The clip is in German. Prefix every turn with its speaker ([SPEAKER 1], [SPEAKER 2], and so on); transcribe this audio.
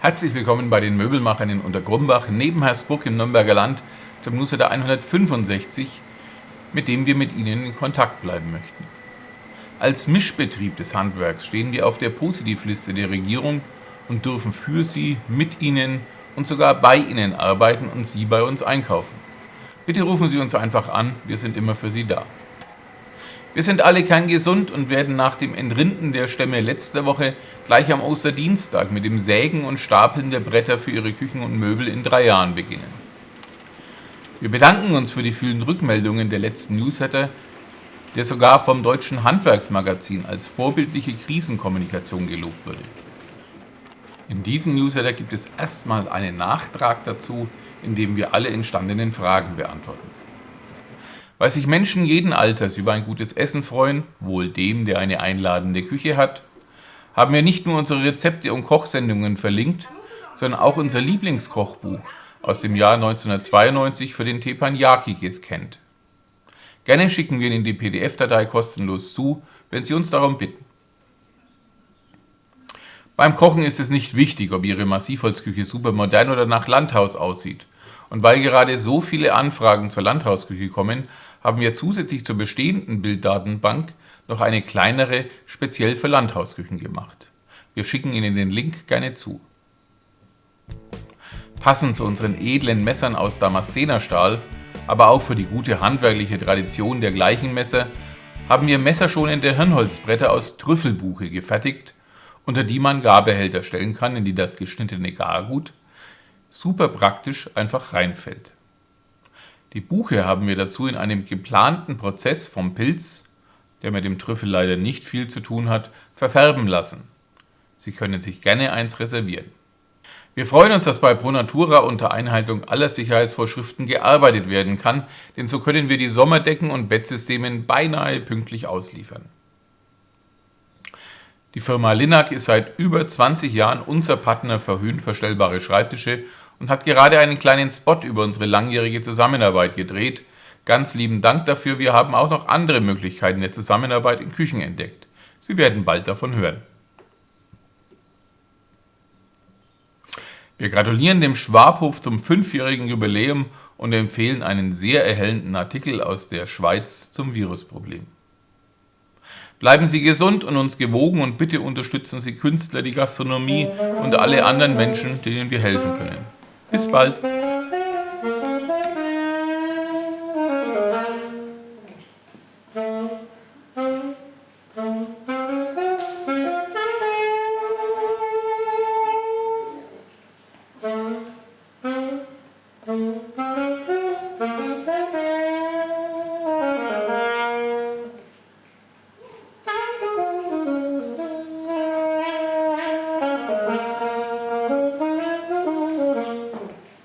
[SPEAKER 1] Herzlich willkommen bei den Möbelmachern in Untergrumbach neben Hersbruck im Nürnberger Land zum Newsletter 165, mit dem wir mit Ihnen in Kontakt bleiben möchten. Als Mischbetrieb des Handwerks stehen wir auf der Positivliste der Regierung und dürfen für Sie, mit Ihnen und sogar bei Ihnen arbeiten und Sie bei uns einkaufen. Bitte rufen Sie uns einfach an, wir sind immer für Sie da. Wir sind alle kerngesund und werden nach dem Entrinden der Stämme letzter Woche gleich am Osterdienstag mit dem Sägen und Stapeln der Bretter für Ihre Küchen und Möbel in drei Jahren beginnen. Wir bedanken uns für die vielen Rückmeldungen der letzten Newsletter, der sogar vom Deutschen Handwerksmagazin als vorbildliche Krisenkommunikation gelobt wurde. In diesem Newsletter gibt es erstmal einen Nachtrag dazu, in dem wir alle entstandenen Fragen beantworten. Weil sich Menschen jeden Alters über ein gutes Essen freuen, wohl dem, der eine einladende Küche hat, haben wir nicht nur unsere Rezepte und Kochsendungen verlinkt, sondern auch unser Lieblingskochbuch aus dem Jahr 1992 für den Teppanyaki gescannt. Gerne schicken wir Ihnen die PDF-Datei kostenlos zu, wenn Sie uns darum bitten. Beim Kochen ist es nicht wichtig, ob Ihre Massivholzküche super modern oder nach Landhaus aussieht. Und weil gerade so viele Anfragen zur Landhausküche kommen, haben wir zusätzlich zur bestehenden Bilddatenbank noch eine kleinere speziell für Landhausküchen gemacht. Wir schicken Ihnen den Link gerne zu. Passend zu unseren edlen Messern aus Damaszenerstahl, aber auch für die gute handwerkliche Tradition der gleichen Messer, haben wir messerschonende Hirnholzbretter aus Trüffelbuche gefertigt, unter die man Garbehälter stellen kann, in die das geschnittene Gargut super praktisch einfach reinfällt. Die Buche haben wir dazu in einem geplanten Prozess vom Pilz, der mit dem Trüffel leider nicht viel zu tun hat, verfärben lassen. Sie können sich gerne eins reservieren. Wir freuen uns, dass bei ProNatura unter Einhaltung aller Sicherheitsvorschriften gearbeitet werden kann, denn so können wir die Sommerdecken und Bettsysteme beinahe pünktlich ausliefern. Die Firma Linac ist seit über 20 Jahren unser Partner für höhenverstellbare Schreibtische und hat gerade einen kleinen Spot über unsere langjährige Zusammenarbeit gedreht. Ganz lieben Dank dafür, wir haben auch noch andere Möglichkeiten der Zusammenarbeit in Küchen entdeckt. Sie werden bald davon hören. Wir gratulieren dem Schwabhof zum fünfjährigen Jubiläum und empfehlen einen sehr erhellenden Artikel aus der Schweiz zum Virusproblem. Bleiben Sie gesund und uns gewogen und bitte unterstützen Sie Künstler, die Gastronomie und alle anderen Menschen, denen wir helfen können. Bis bald!